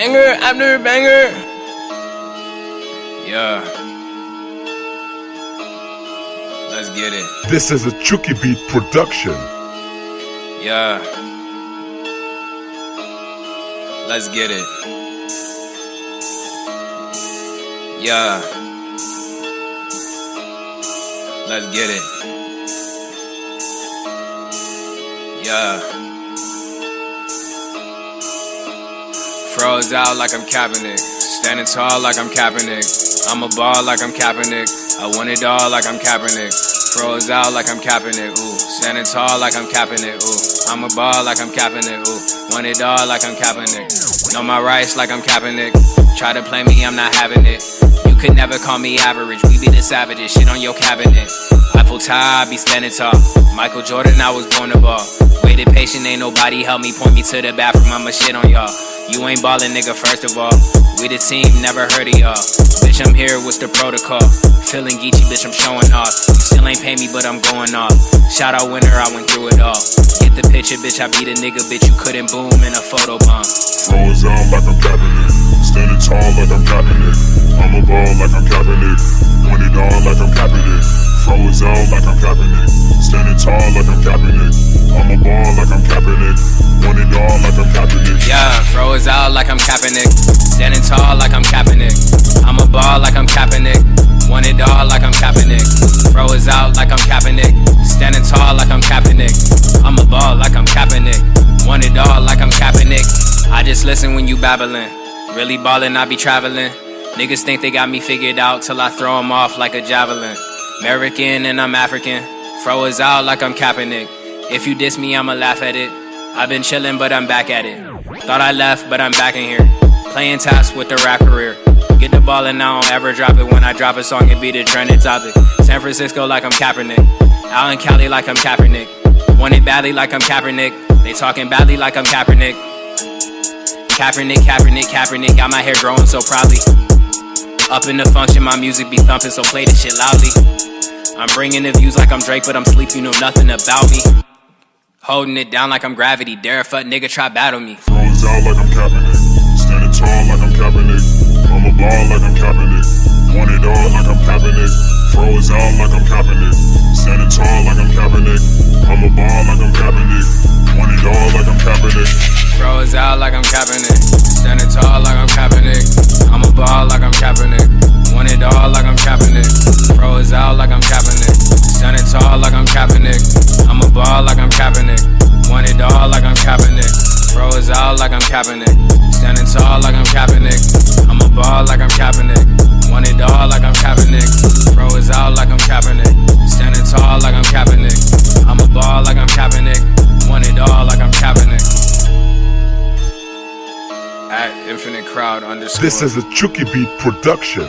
Banger after banger. Yeah. Let's get it. This is a Chucky Beat production. Yeah. Let's get it. Yeah. Let's get it. Yeah. Froze out like I'm Kaepernick. Standing tall like I'm Kaepernick. I'm a ball like I'm Kaepernick. I want it all like I'm Kaepernick. Froze out like I'm Kaepernick. Ooh. Standing tall like I'm Kaepernick. Ooh. I'm a ball like I'm Kaepernick. Ooh. Want it all like I'm Kaepernick. Know my rights like I'm Kaepernick. Try to play me, I'm not having it. You could never call me average. We be the savages. Shit on your cabinet. Eiffel tie, I be standing tall. Michael Jordan, I was born to ball. Waited patient, ain't nobody help me. Point me to the bathroom, I'ma shit on y'all. You ain't ballin', nigga, first of all. We the team, never heard of y'all. Bitch, I'm here, what's the protocol? Feeling geeky, bitch, I'm showing off. You still ain't pay me, but I'm going off. Shout out winner, I went through it all. Get the picture, bitch, I be the nigga, bitch, you couldn't boom in a photo bomb. Froze out like I'm Kaepernick. Standing tall like I'm Kaepernick. I'm a ball like I'm Kaepernick. Froze out like I'm Kaepernick. Standing tall like I'm Kaepernick. I'm a ball like I'm Kaepernick. Want it all like I'm Kaepernick. Froze out like I'm Kaepernick. Standing tall like I'm Kaepernick. I'm a ball like I'm Kaepernick. Want it all like I'm Kaepernick. I just listen when you babbling. Really ballin', I be traveling. Niggas think they got me figured out till I throw 'em off like a javelin. American and I'm African. Froze out like I'm Kaepernick. If you diss me, I'ma laugh at it. I've been chillin', but I'm back at it. Thought I left, but I'm back in here. Playing taps with the rap career. Get the ball and I don't ever drop it. When I drop a song, it be the trending topic. San Francisco like I'm Kaepernick. Out in Cali like I'm Kaepernick. Want it badly like I'm Kaepernick. They talking badly like I'm Kaepernick. Kaepernick, Kaepernick, Kaepernick. Got my hair growing so proudly. Up in the function, my music be thumping, so play this shit loudly. I'm bringing the views like I'm Drake, but I'm sleep, you know nothing about me. Holding it down like I'm gravity. Dare a fuck nigga try battle me. Froze out like I'm Kaepernick. Standing tall like I'm Kaepernick. I'm a ball like I'm Kaepernick. Want it all like I'm Kaepernick. Froze out like I'm Kaepernick. Standing tall like I'm Kaepernick. I'm a ball like I'm Kaepernick. Want it all like I'm Kaepernick. Froze out like I'm Kaepernick. Standing tall like. I'm Kaepernick. Standing tall like I'm Kaepernick. I'm a ball like I'm Kaepernick. Want it all like I'm Kaepernick. Froze out like I'm Kaepernick. Standing tall like I'm Kaepernick. I'm a ball like I'm Kaepernick. Want it all like I'm Kaepernick. At infinite crowd underscore. This is a Chucky Beat production.